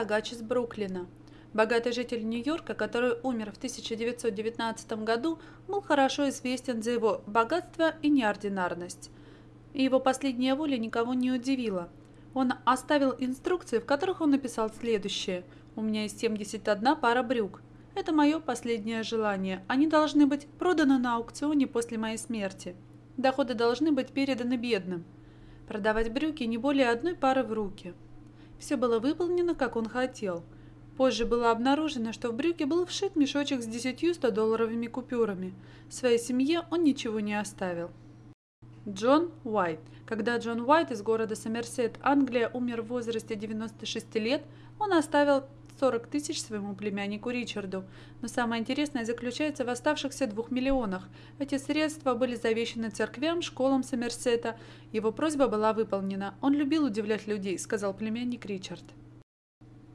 богач из Бруклина. Богатый житель Нью-Йорка, который умер в 1919 году, был хорошо известен за его богатство и неординарность. И его последняя воля никого не удивила. Он оставил инструкции, в которых он написал следующее. «У меня есть 71 пара брюк. Это мое последнее желание. Они должны быть проданы на аукционе после моей смерти. Доходы должны быть переданы бедным. Продавать брюки не более одной пары в руки». Все было выполнено, как он хотел – Позже было обнаружено, что в брюки был вшит мешочек с десятью 100-долларовыми купюрами. Своей семье он ничего не оставил. Джон Уайт. Когда Джон Уайт из города Сомерсет, Англия, умер в возрасте 96 лет, он оставил 40 тысяч своему племяннику Ричарду. Но самое интересное заключается в оставшихся двух миллионах. Эти средства были завещены церквям, школам Сомерсета. Его просьба была выполнена. Он любил удивлять людей, сказал племянник Ричард.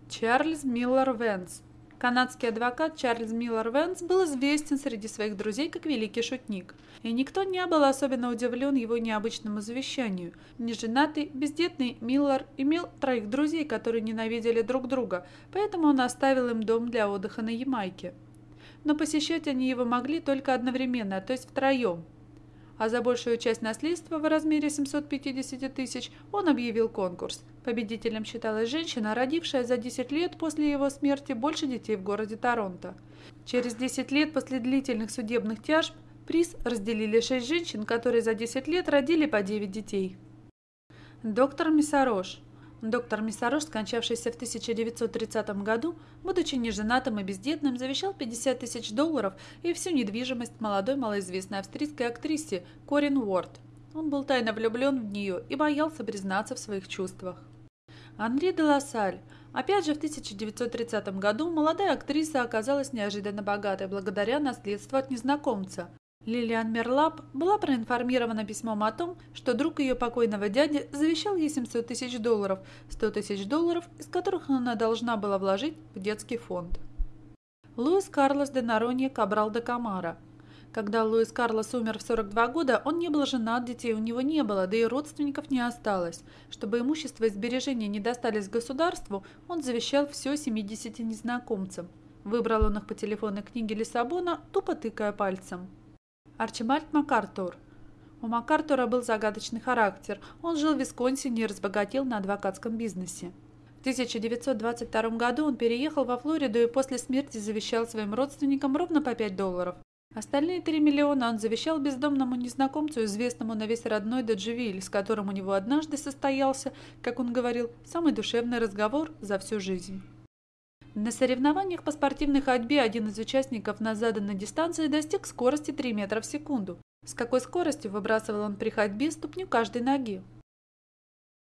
Чарльз Миллер Венс. Канадский адвокат Чарльз Миллер Венс был известен среди своих друзей как великий шутник, и никто не был особенно удивлен его необычному завещанию. Неженатый, бездетный Миллер имел троих друзей, которые ненавидели друг друга, поэтому он оставил им дом для отдыха на Ямайке. Но посещать они его могли только одновременно, то есть втроем – а за большую часть наследства в размере 750 тысяч он объявил конкурс. Победителем считалась женщина, родившая за 10 лет после его смерти больше детей в городе Торонто. Через 10 лет после длительных судебных тяжб приз разделили 6 женщин, которые за 10 лет родили по 9 детей. Доктор Миссарош Доктор Миссарош, скончавшийся в 1930 году, будучи неженатым и бездетным, завещал 50 тысяч долларов и всю недвижимость молодой малоизвестной австрийской актрисе Корин Уорд. Он был тайно влюблен в нее и боялся признаться в своих чувствах. Анри де Лассаль. Опять же, в 1930 году молодая актриса оказалась неожиданно богатой благодаря наследству от незнакомца. Лилиан Мерлап была проинформирована письмом о том, что друг ее покойного дяди завещал ей 700 тысяч долларов, 100 тысяч долларов, из которых она должна была вложить в детский фонд. Луис Карлос де Наронье Кабрал де Камара. Когда Луис Карлос умер в 42 года, он не был женат, детей у него не было, да и родственников не осталось. Чтобы имущество и сбережения не достались государству, он завещал все 70 незнакомцам. Выбрал он их по телефонной книге Лиссабона, тупо тыкая пальцем. Арчибальд МакАртур. У МакАртура был загадочный характер. Он жил в Висконсине и разбогател на адвокатском бизнесе. В 1922 году он переехал во Флориду и после смерти завещал своим родственникам ровно по 5 долларов. Остальные 3 миллиона он завещал бездомному незнакомцу, известному на весь родной Дадживиль, с которым у него однажды состоялся, как он говорил, самый душевный разговор за всю жизнь. На соревнованиях по спортивной ходьбе один из участников на заданной дистанции достиг скорости 3 метра в секунду. С какой скоростью выбрасывал он при ходьбе ступню каждой ноги?